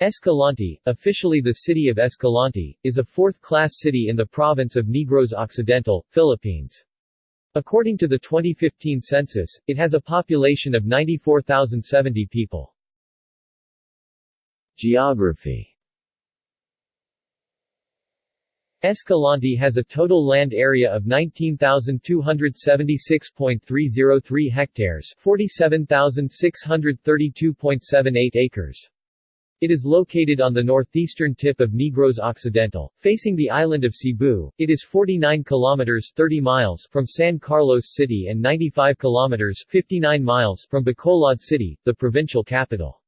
Escalante, officially the city of Escalante, is a fourth-class city in the province of Negros Occidental, Philippines. According to the 2015 census, it has a population of 94,070 people. Geography Escalante has a total land area of 19,276.303 hectares 47,632.78 acres. It is located on the northeastern tip of Negros Occidental, facing the island of Cebu. It is 49 kilometers 30 miles from San Carlos City and 95 kilometers 59 miles from Bacolod City, the provincial capital.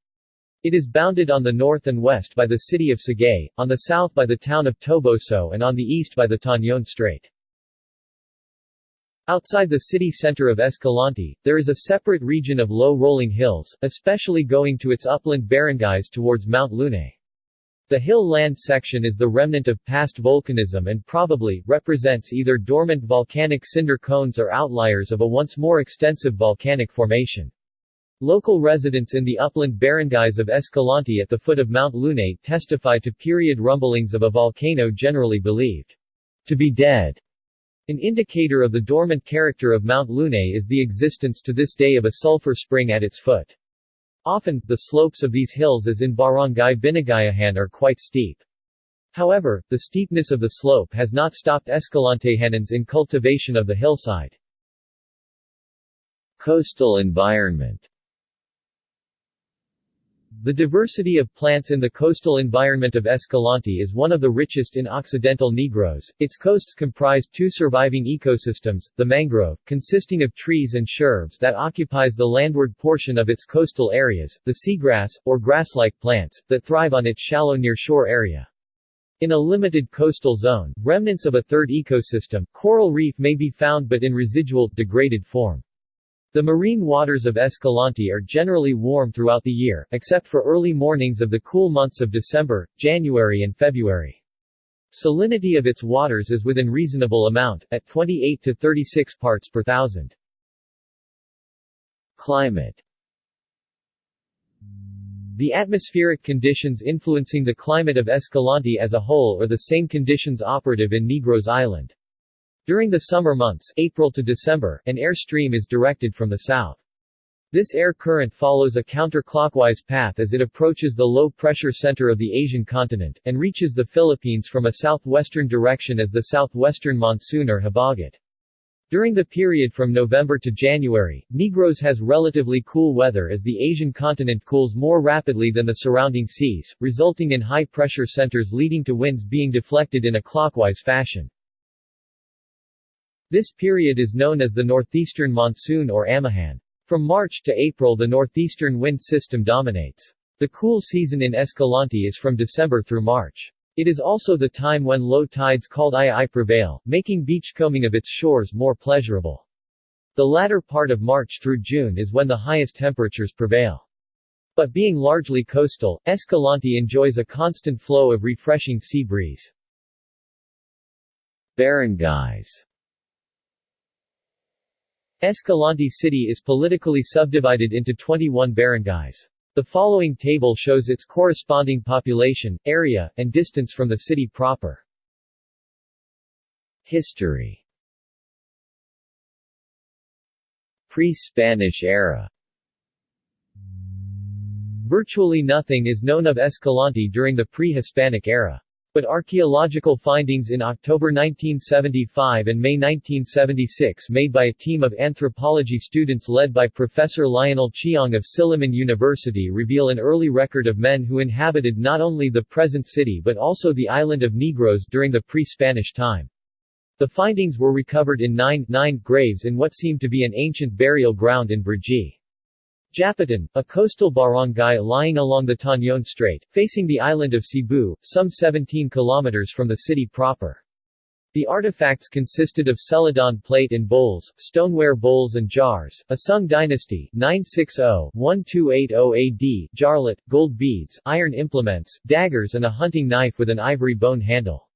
It is bounded on the north and west by the city of Sagay, on the south by the town of Toboso and on the east by the Tañon Strait. Outside the city center of Escalante, there is a separate region of low rolling hills, especially going to its upland barangays towards Mount Lune. The hill land section is the remnant of past volcanism and probably, represents either dormant volcanic cinder cones or outliers of a once more extensive volcanic formation. Local residents in the upland barangays of Escalante at the foot of Mount Lune testify to period rumblings of a volcano generally believed to be dead. An indicator of the dormant character of Mount Lune is the existence to this day of a sulfur spring at its foot. Often, the slopes of these hills as in Barangay Binagayahan are quite steep. However, the steepness of the slope has not stopped Escalantehanans in cultivation of the hillside. Coastal environment the diversity of plants in the coastal environment of Escalante is one of the richest in Occidental Negros. Its coasts comprise two surviving ecosystems, the mangrove, consisting of trees and shrubs that occupies the landward portion of its coastal areas, the seagrass, or grass-like plants, that thrive on its shallow near-shore area. In a limited coastal zone, remnants of a third ecosystem, coral reef may be found but in residual, degraded form. The marine waters of Escalante are generally warm throughout the year, except for early mornings of the cool months of December, January and February. Salinity of its waters is within reasonable amount, at 28 to 36 parts per thousand. Climate The atmospheric conditions influencing the climate of Escalante as a whole are the same conditions operative in Negros Island. During the summer months April to December, an air stream is directed from the south. This air current follows a counterclockwise path as it approaches the low-pressure center of the Asian continent, and reaches the Philippines from a southwestern direction as the southwestern monsoon or habagat. During the period from November to January, Negros has relatively cool weather as the Asian continent cools more rapidly than the surrounding seas, resulting in high-pressure centers leading to winds being deflected in a clockwise fashion. This period is known as the northeastern monsoon or amihan. From March to April the northeastern wind system dominates. The cool season in Escalante is from December through March. It is also the time when low tides called II prevail, making beachcombing of its shores more pleasurable. The latter part of March through June is when the highest temperatures prevail. But being largely coastal, Escalante enjoys a constant flow of refreshing sea breeze. Barangays Escalante City is politically subdivided into 21 barangays. The following table shows its corresponding population, area, and distance from the city proper. History Pre-Spanish era Virtually nothing is known of Escalante during the pre-Hispanic era. But archaeological findings in October 1975 and May 1976 made by a team of anthropology students led by Professor Lionel Chiong of Silliman University reveal an early record of men who inhabited not only the present city but also the island of Negros during the pre-Spanish time. The findings were recovered in nine, nine graves in what seemed to be an ancient burial ground in Brgy. Japitan, a coastal barangay lying along the Tañon Strait, facing the island of Cebu, some 17 kilometers from the city proper. The artifacts consisted of celadon plate and bowls, stoneware bowls and jars, a Sung dynasty 960-1280 AD jarlet, gold beads, iron implements, daggers and a hunting knife with an ivory bone handle.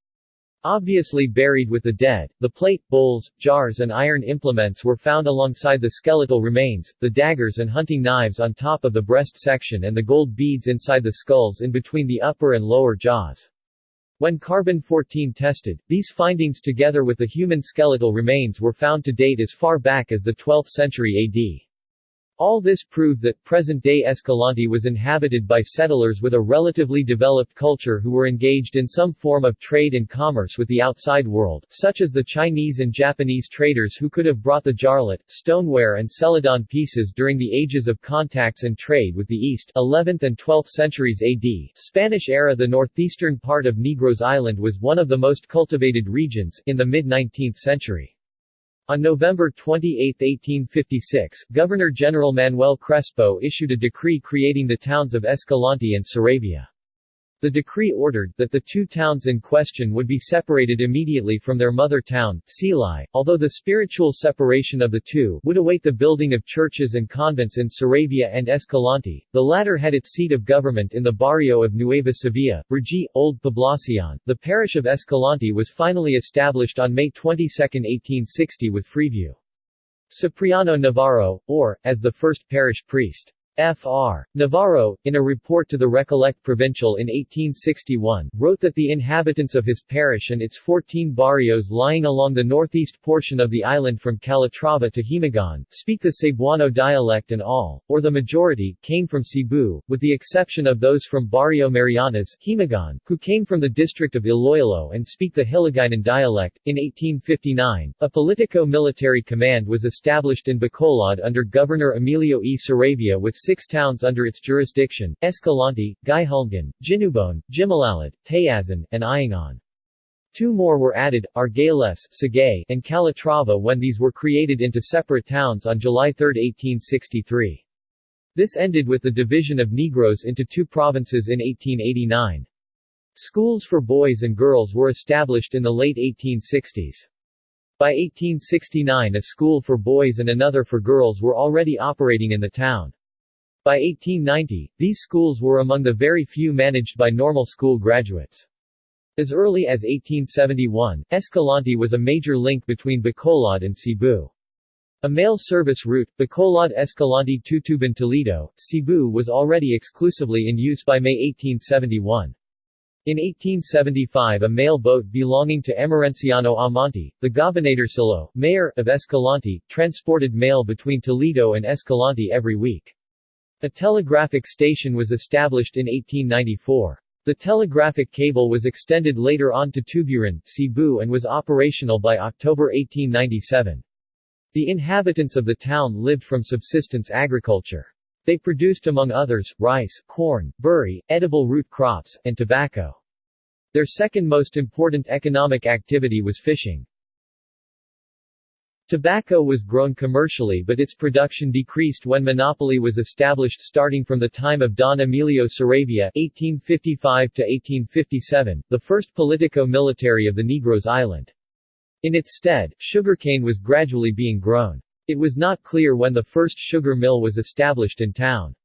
Obviously buried with the dead, the plate, bowls, jars and iron implements were found alongside the skeletal remains, the daggers and hunting knives on top of the breast section and the gold beads inside the skulls in between the upper and lower jaws. When carbon-14 tested, these findings together with the human skeletal remains were found to date as far back as the 12th century AD. All this proved that present-day Escalante was inhabited by settlers with a relatively developed culture who were engaged in some form of trade and commerce with the outside world, such as the Chinese and Japanese traders who could have brought the jarlet, stoneware and celadon pieces during the ages of contacts and trade with the East 11th and 12th centuries AD. Spanish era The northeastern part of Negros Island was one of the most cultivated regions, in the mid-19th century. On November 28, 1856, Governor-General Manuel Crespo issued a decree creating the towns of Escalante and Saravia. The decree ordered that the two towns in question would be separated immediately from their mother town, Silay, although the spiritual separation of the two would await the building of churches and convents in Saravia and Escalante. The latter had its seat of government in the barrio of Nueva Sevilla, Brgy, Old Poblacion. The parish of Escalante was finally established on May 22, 1860 with Freeview. Cipriano Navarro, or, as the first parish priest. Fr. Navarro, in a report to the Recollect Provincial in 1861, wrote that the inhabitants of his parish and its 14 barrios lying along the northeast portion of the island from Calatrava to Himagan, speak the Cebuano dialect and all, or the majority, came from Cebu, with the exception of those from Barrio Marianas, Himagan, who came from the district of Iloilo and speak the Hiligaynon dialect. In 1859, a politico-military command was established in Bacolod under Governor Emilio E. Saravia with six towns under its jurisdiction, Escalante, Guihulngan, Jinubon, Jimalalud, Tayasan, and Iangon. Two more were added, Argales and Calatrava when these were created into separate towns on July 3, 1863. This ended with the division of Negros into two provinces in 1889. Schools for boys and girls were established in the late 1860s. By 1869 a school for boys and another for girls were already operating in the town. By 1890, these schools were among the very few managed by normal school graduates. As early as 1871, Escalante was a major link between Bacolod and Cebu. A mail service route, Bacolod Escalante Tuburan Toledo, Cebu was already exclusively in use by May 1871. In 1875 a mail boat belonging to Emerenciano Amante, the Gobernadorcillo, mayor, of Escalante, transported mail between Toledo and Escalante every week. A telegraphic station was established in 1894. The telegraphic cable was extended later on to Tuburan, Cebu and was operational by October 1897. The inhabitants of the town lived from subsistence agriculture. They produced among others, rice, corn, burri, edible root crops, and tobacco. Their second most important economic activity was fishing. Tobacco was grown commercially but its production decreased when monopoly was established starting from the time of Don Emilio Saravia (1855–1857), the first politico-military of the Negros Island. In its stead, sugarcane was gradually being grown. It was not clear when the first sugar mill was established in town.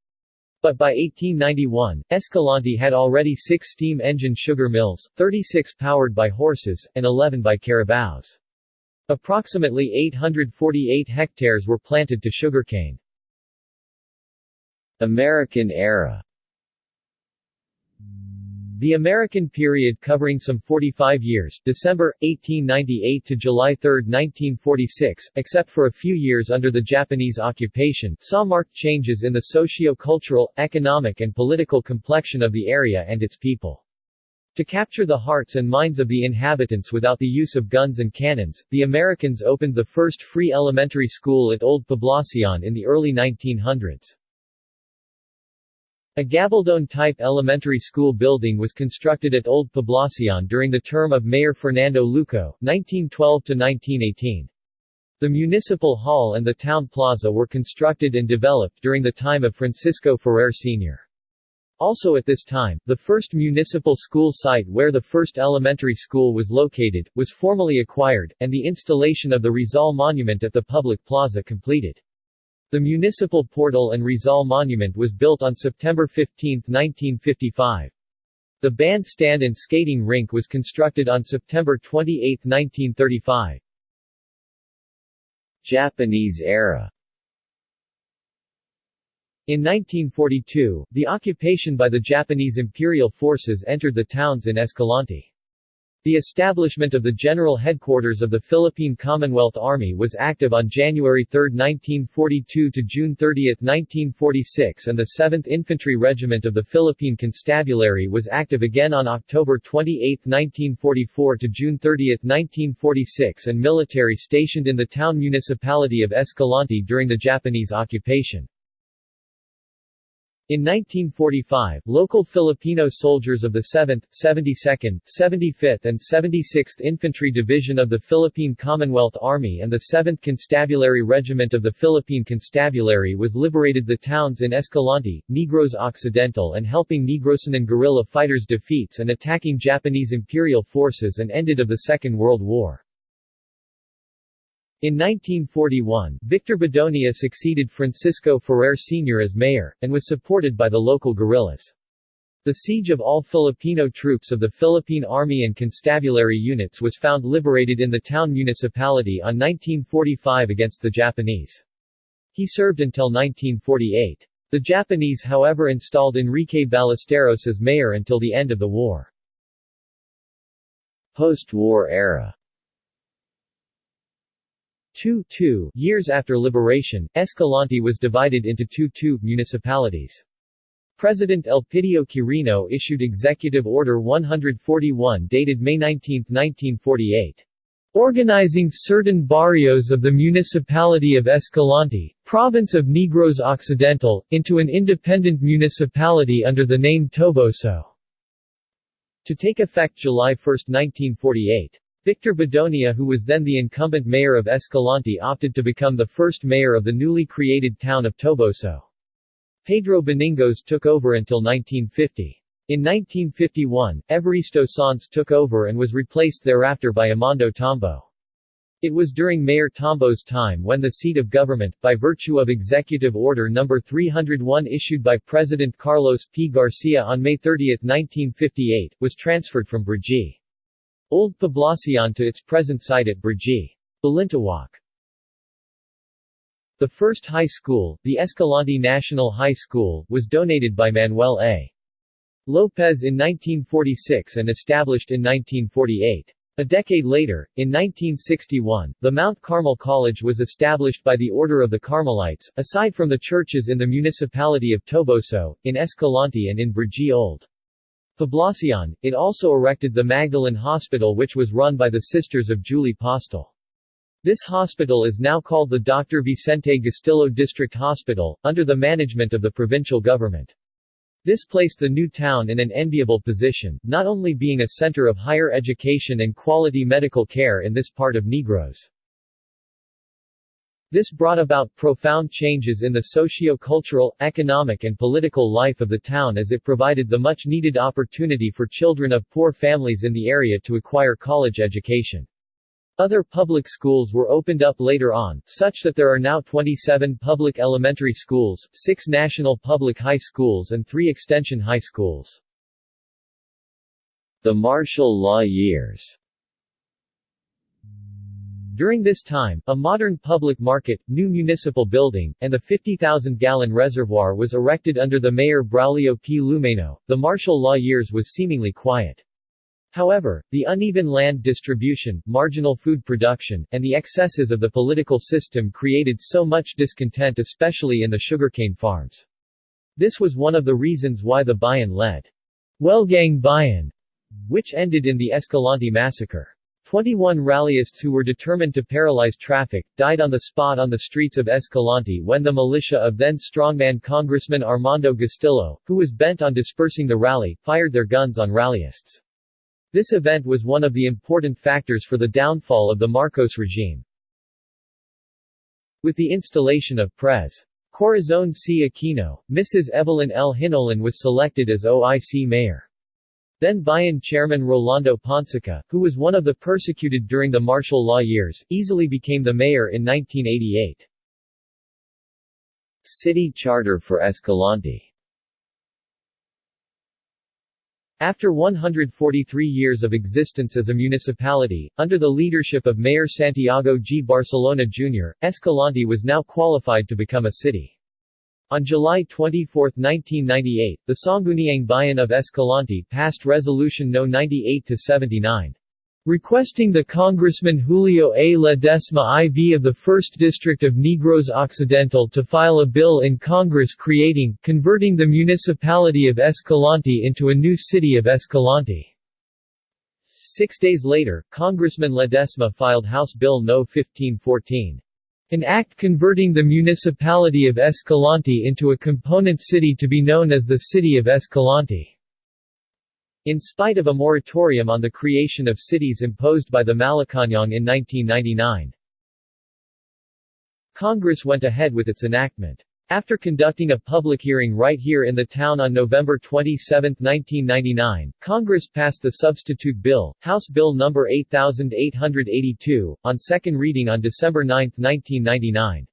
But by 1891, Escalante had already six steam-engine sugar mills, 36 powered by horses, and 11 by carabaos. Approximately 848 hectares were planted to sugarcane. American era the American period covering some 45 years December, 1898 to July 3, 1946, except for a few years under the Japanese occupation, saw marked changes in the socio-cultural, economic and political complexion of the area and its people. To capture the hearts and minds of the inhabitants without the use of guns and cannons, the Americans opened the first free elementary school at Old Poblacion in the early 1900s. A gabaldon-type elementary school building was constructed at Old Poblacion during the term of Mayor Fernando Luco, 1912-1918. The municipal hall and the town plaza were constructed and developed during the time of Francisco Ferrer Sr. Also at this time, the first municipal school site where the first elementary school was located, was formally acquired, and the installation of the Rizal Monument at the public plaza completed. The municipal portal and Rizal Monument was built on September 15, 1955. The bandstand and skating rink was constructed on September 28, 1935. Japanese era In 1942, the occupation by the Japanese imperial forces entered the towns in Escalante. The establishment of the General Headquarters of the Philippine Commonwealth Army was active on January 3, 1942 to June 30, 1946 and the 7th Infantry Regiment of the Philippine Constabulary was active again on October 28, 1944 to June 30, 1946 and military stationed in the town municipality of Escalante during the Japanese occupation. In 1945, local Filipino soldiers of the 7th, 72nd, 75th and 76th Infantry Division of the Philippine Commonwealth Army and the 7th Constabulary Regiment of the Philippine Constabulary was liberated the towns in Escalante, Negros Occidental and helping Negrosanon guerrilla fighters defeats and attacking Japanese imperial forces and ended of the Second World War. In 1941, Victor Bedonia succeeded Francisco Ferrer Sr. as mayor, and was supported by the local guerrillas. The siege of all Filipino troops of the Philippine Army and Constabulary units was found liberated in the town municipality on 1945 against the Japanese. He served until 1948. The Japanese however installed Enrique Ballesteros as mayor until the end of the war. Post-war era Two, two years after liberation, Escalante was divided into two two municipalities. President Elpidio Quirino issued Executive Order 141 dated May 19, 1948. Organizing certain barrios of the municipality of Escalante, province of Negros Occidental, into an independent municipality under the name Toboso. To take effect July 1, 1948. Victor Bedonia who was then the incumbent mayor of Escalante opted to become the first mayor of the newly created town of Toboso. Pedro Beningos took over until 1950. In 1951, Evaristo Sanz took over and was replaced thereafter by Amando Tambo. It was during Mayor Tambo's time when the seat of government, by virtue of Executive Order No. 301 issued by President Carlos P. Garcia on May 30, 1958, was transferred from Brgy. Old Poblacion to its present site at Brgy. Balintawak. The first high school, the Escalante National High School, was donated by Manuel A. Lopez in 1946 and established in 1948. A decade later, in 1961, the Mount Carmel College was established by the Order of the Carmelites, aside from the churches in the municipality of Toboso, in Escalante and in Brgy Old. Poblacion, it also erected the Magdalene Hospital which was run by the Sisters of Julie Postel. This hospital is now called the Dr. Vicente Gustilo District Hospital, under the management of the provincial government. This placed the new town in an enviable position, not only being a center of higher education and quality medical care in this part of Negros. This brought about profound changes in the socio-cultural, economic and political life of the town as it provided the much-needed opportunity for children of poor families in the area to acquire college education. Other public schools were opened up later on, such that there are now 27 public elementary schools, 6 national public high schools and 3 extension high schools. The martial law years during this time, a modern public market, new municipal building, and the 50,000-gallon reservoir was erected under the mayor Braulio P. Lumeno. The martial law years was seemingly quiet. However, the uneven land distribution, marginal food production, and the excesses of the political system created so much discontent especially in the sugarcane farms. This was one of the reasons why the Bayan-led Welgang Bayan, which ended in the Escalante massacre. 21 rallyists who were determined to paralyze traffic, died on the spot on the streets of Escalante when the militia of then strongman Congressman Armando Gustilo, who was bent on dispersing the rally, fired their guns on rallyists. This event was one of the important factors for the downfall of the Marcos regime. With the installation of Pres. Corazon C. Aquino, Mrs. Evelyn L. Hinolan was selected as OIC mayor. Then Bayan chairman Rolando Ponsica, who was one of the persecuted during the martial law years, easily became the mayor in 1988. City charter for Escalante After 143 years of existence as a municipality, under the leadership of Mayor Santiago G. Barcelona Jr., Escalante was now qualified to become a city. On July 24, 1998, the Sangguniang Bayan of Escalante passed Resolution No. 98-79. Requesting the Congressman Julio A. Ledesma IV of the 1st District of Negros Occidental to file a bill in Congress creating, converting the municipality of Escalante into a new city of Escalante. Six days later, Congressman Ledesma filed House Bill No. 1514. An act converting the municipality of Escalante into a component city to be known as the City of Escalante. In spite of a moratorium on the creation of cities imposed by the Malacañang in 1999. Congress went ahead with its enactment. After conducting a public hearing right here in the town on November 27, 1999, Congress passed the substitute bill, House Bill No. 8882, on second reading on December 9, 1999.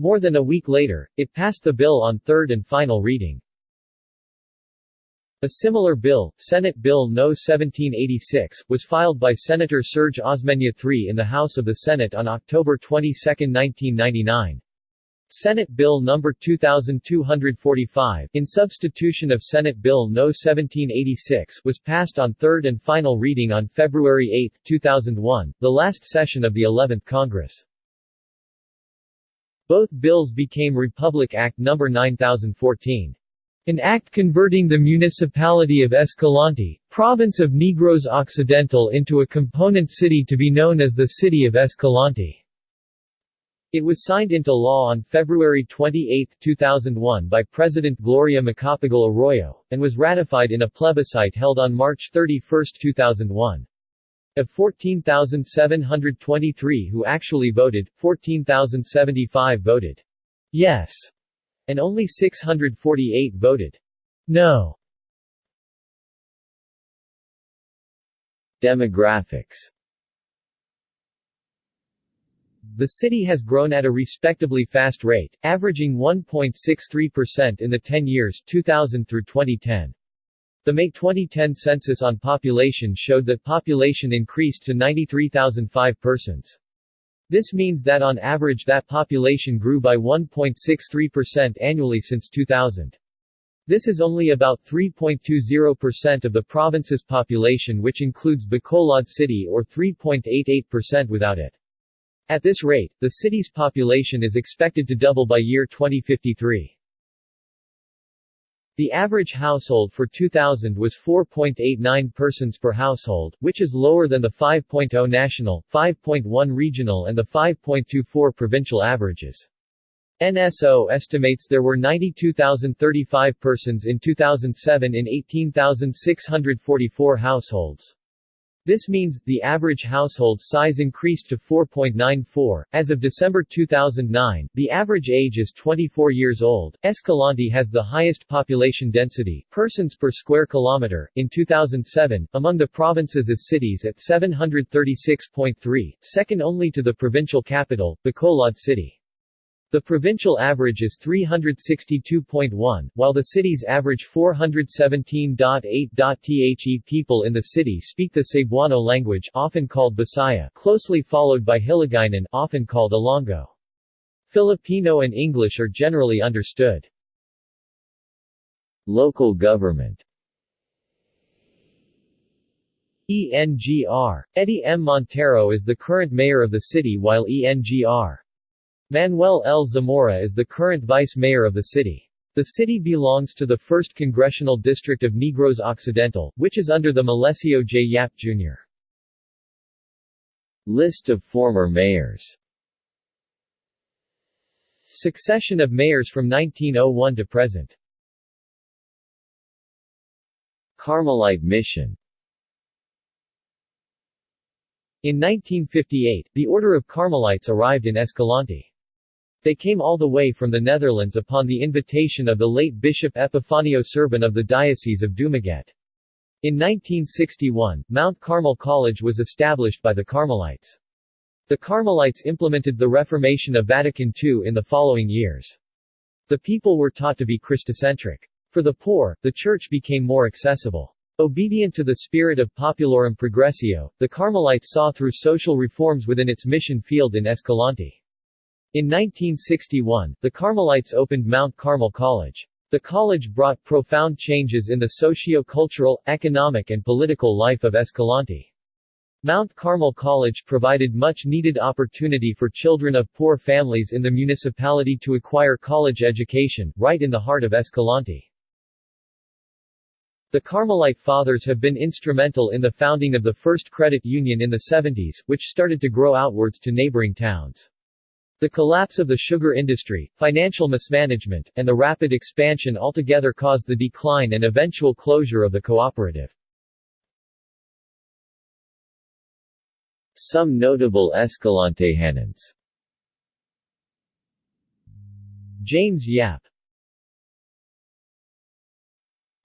More than a week later, it passed the bill on third and final reading. A similar bill, Senate Bill No. 1786, was filed by Senator Serge Osmeña III in the House of the Senate on October 22, 1999. Senate Bill No. 2245, in substitution of Senate Bill No. 1786, was passed on third and final reading on February 8, 2001, the last session of the 11th Congress. Both bills became Republic Act No. 9014. An act converting the municipality of Escalante, province of Negros Occidental into a component city to be known as the City of Escalante. It was signed into law on February 28, 2001 by President Gloria Macapagal Arroyo, and was ratified in a plebiscite held on March 31, 2001. Of 14,723 who actually voted, 14,075 voted yes, and only 648 voted no. Demographics the city has grown at a respectably fast rate, averaging 1.63% in the 10 years 2000 through 2010. The May 2010 census on population showed that population increased to 93,005 persons. This means that on average that population grew by 1.63% annually since 2000. This is only about 3.20% of the province's population which includes Bacolod City or 3.88% without it. At this rate, the city's population is expected to double by year 2053. The average household for 2000 was 4.89 persons per household, which is lower than the 5.0 national, 5.1 regional and the 5.24 provincial averages. NSO estimates there were 92,035 persons in 2007 in 18,644 households. This means, the average household size increased to 4.94. As of December 2009, the average age is 24 years old. Escalante has the highest population density, persons per square kilometer, in 2007, among the provinces as cities at 736.3, second only to the provincial capital, Bacolod City. The provincial average is 362.1, while the city's average 417.8. The people in the city speak the Cebuano language often called Bisaya closely followed by Hiligaynon often called Ilonggo. Filipino and English are generally understood. Local government ENGR. Eddie M. Montero is the current mayor of the city while ENGR. Manuel L. Zamora is the current vice mayor of the city. The city belongs to the 1st Congressional District of Negros Occidental, which is under the Melesio J. Yap, Jr. List of former mayors Succession of mayors from 1901 to present Carmelite Mission In 1958, the Order of Carmelites arrived in Escalante. They came all the way from the Netherlands upon the invitation of the late Bishop Epifanio Surban of the Diocese of Dumaguete. In 1961, Mount Carmel College was established by the Carmelites. The Carmelites implemented the Reformation of Vatican II in the following years. The people were taught to be Christocentric. For the poor, the church became more accessible. Obedient to the spirit of Populorum Progressio, the Carmelites saw through social reforms within its mission field in Escalante. In 1961, the Carmelites opened Mount Carmel College. The college brought profound changes in the socio-cultural, economic and political life of Escalante. Mount Carmel College provided much-needed opportunity for children of poor families in the municipality to acquire college education, right in the heart of Escalante. The Carmelite Fathers have been instrumental in the founding of the first credit union in the 70s, which started to grow outwards to neighboring towns. The collapse of the sugar industry, financial mismanagement, and the rapid expansion altogether caused the decline and eventual closure of the cooperative. Some notable Escalante Escalantehanans James Yap.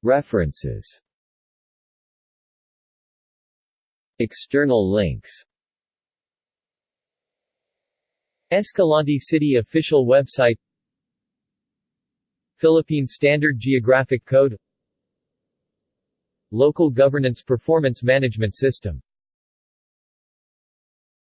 References. External links Escalante City official website Philippine Standard Geographic Code Local Governance Performance Management System